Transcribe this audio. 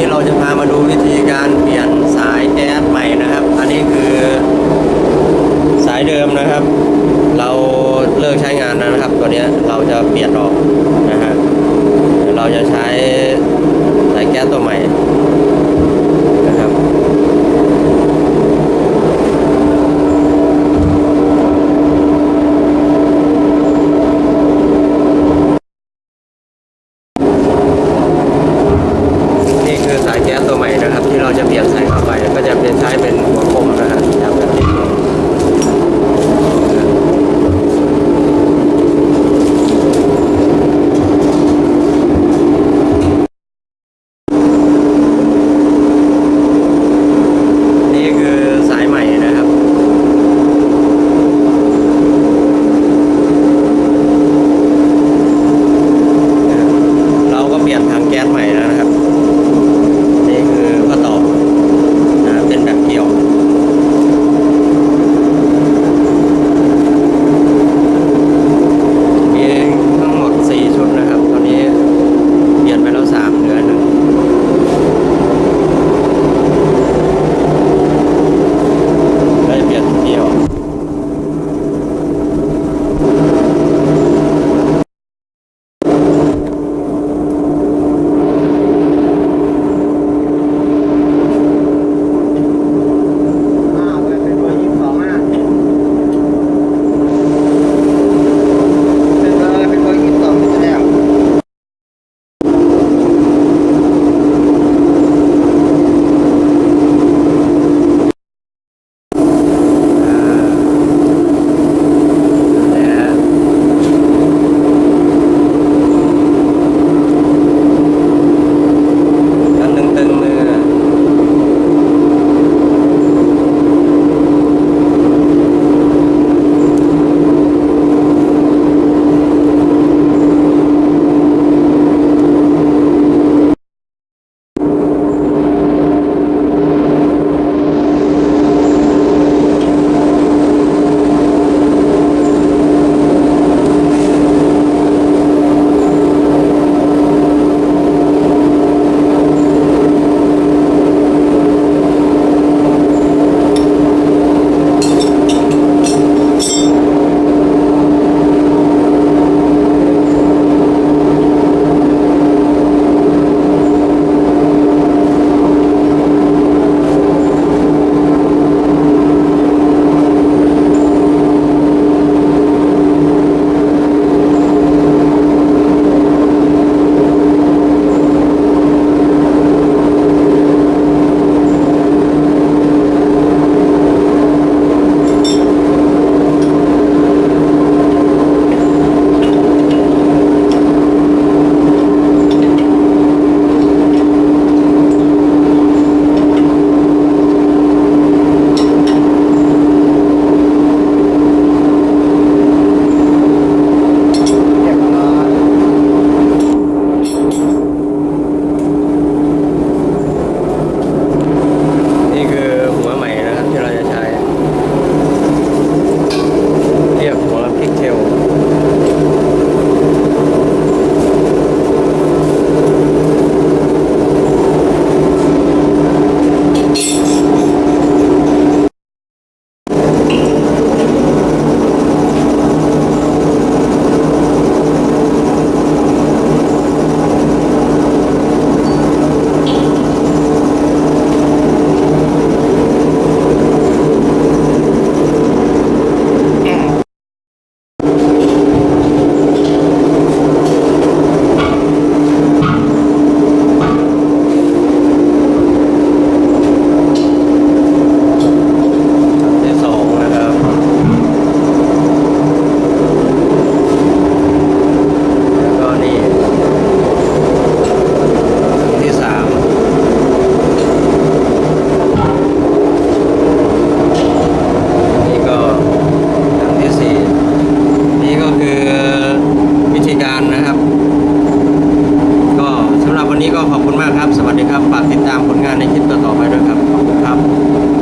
นี้เราจะพามาดูวิธีการเปลี่ยนสายแก๊สใหม่นะครับ อันนี้คือสายเดิมนะครับ